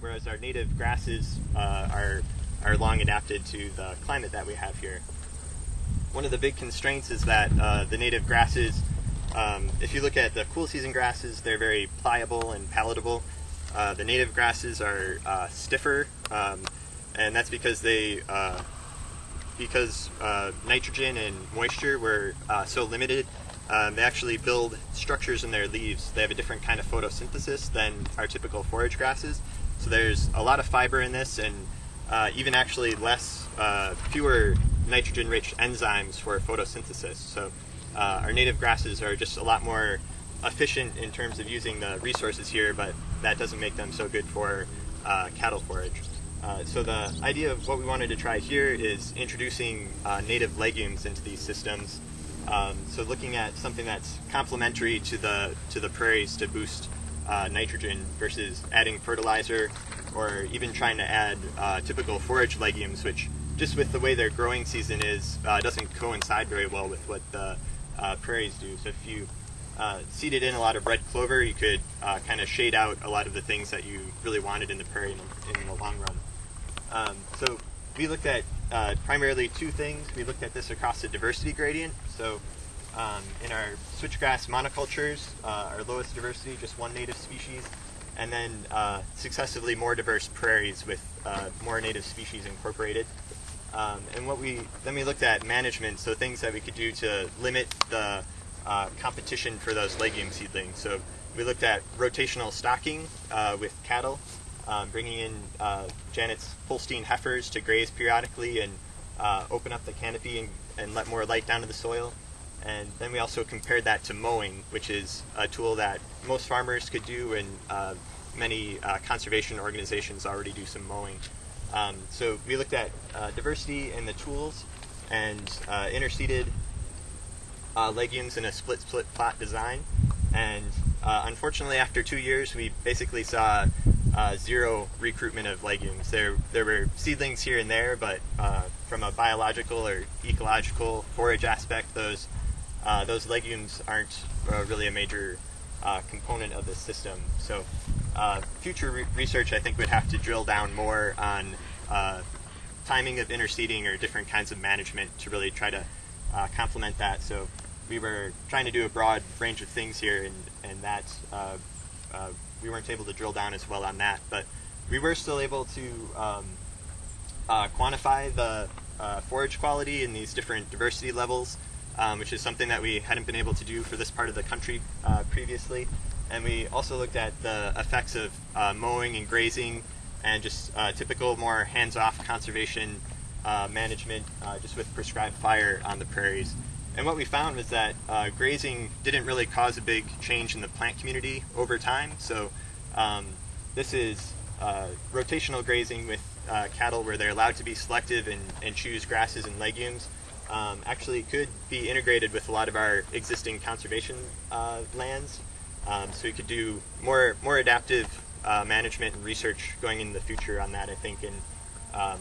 whereas our native grasses uh, are, are long adapted to the climate that we have here. One of the big constraints is that uh, the native grasses, um, if you look at the cool season grasses, they're very pliable and palatable. Uh, the native grasses are uh, stiffer, um, and that's because they uh, because uh, nitrogen and moisture were uh, so limited, um, they actually build structures in their leaves. They have a different kind of photosynthesis than our typical forage grasses. So there's a lot of fiber in this, and uh, even actually less, uh, fewer nitrogen-rich enzymes for photosynthesis. So uh, our native grasses are just a lot more efficient in terms of using the resources here, but that doesn't make them so good for uh, cattle forage. Uh, so the idea of what we wanted to try here is introducing uh, native legumes into these systems. Um, so looking at something that's complementary to the to the prairies to boost uh, nitrogen versus adding fertilizer or even trying to add uh, typical forage legumes, which just with the way their growing season is, uh, doesn't coincide very well with what the uh, prairies do. So if you uh, seeded in a lot of red clover, you could uh, kind of shade out a lot of the things that you really wanted in the prairie in, in the long run. Um, so we looked at primarily two things. We looked at this across the diversity gradient. So um, in our switchgrass monocultures, uh, our lowest diversity, just one native species, and then uh, successively more diverse prairies with uh, more native species incorporated. Um, and what we then we looked at management, so things that we could do to limit the uh, competition for those legume seedlings. So we looked at rotational stocking uh, with cattle, um, bringing in uh, Janet's Holstein heifers to graze periodically and open up the canopy and, and, let more light down to the soil. And then we also compared that to mowing, which is a tool that most farmers could do and uh, many uh, conservation organizations already do some mowing. Um, so we looked at uh, diversity in the tools and uh, interseeded legumes in a split-split plot design. And unfortunately, after two years, we basically saw uh, zero recruitment of legumes. There, there were seedlings here and there, but uh, from a biological or ecological forage aspect, those uh, those legumes aren't uh, really a major uh, component of the system. So, uh, future re research I think would have to drill down more on timing of interseeding or different kinds of management to really try to complement that. So, we were trying to do a broad range of things here, and and that we weren't able to drill down as well on that, but we were still able to um, uh, quantify the uh, forage quality in these different diversity levels, um, which is something that we hadn't been able to do for this part of the country uh, previously. And we also looked at the effects of uh, mowing and grazing and just uh, typical more hands-off conservation uh, management just with prescribed fire on the prairies. And what we found was that uh, grazing didn't really cause a big change in the plant community over time. So um, this is uh, rotational grazing with uh, cattle where they're allowed to be selective and, and choose grasses and legumes. Um, actually could be integrated with a lot of our existing conservation uh, lands. Um, so we could do more, more adaptive uh, management and research going in the future on that, I think, and um,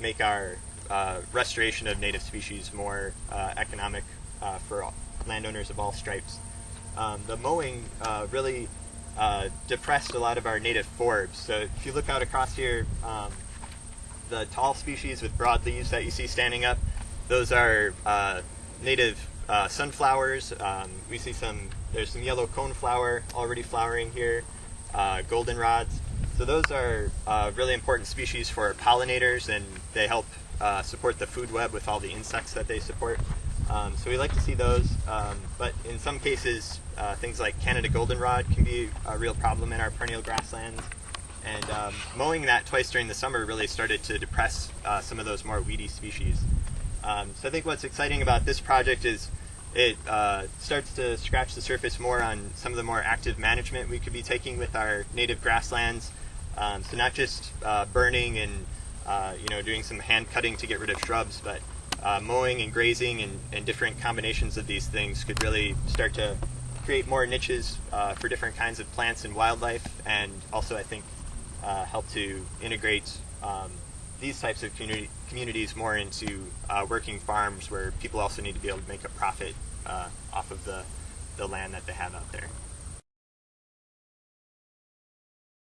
make our uh, restoration of native species more uh, economic uh, for landowners of all stripes. Um, the mowing uh, really depressed a lot of our native forbs. So if you look out across here, um, the tall species with broad leaves that you see standing up, those are native sunflowers. Um, we see some, there's some yellow coneflower already flowering here, goldenrods. So those are uh, really important species for pollinators and they help uh, support the food web with all the insects that they support. Um, so we like to see those, um, but in some cases, uh, things like Canada goldenrod can be a real problem in our perennial grasslands. And um, mowing that twice during the summer really started to depress uh, some of those more weedy species. Um, so I think what's exciting about this project is it uh, starts to scratch the surface more on some of the more active management we could be taking with our native grasslands. Um, so not just uh, burning and uh, you know, doing some hand cutting to get rid of shrubs, but uh, mowing and grazing and, and, different combinations of these things could really start to create more niches uh, for different kinds of plants and wildlife, and also I think uh, help to integrate um, these types of community, communities more into uh, working farms where people also need to be able to make a profit uh, off of the, the land that they have out there.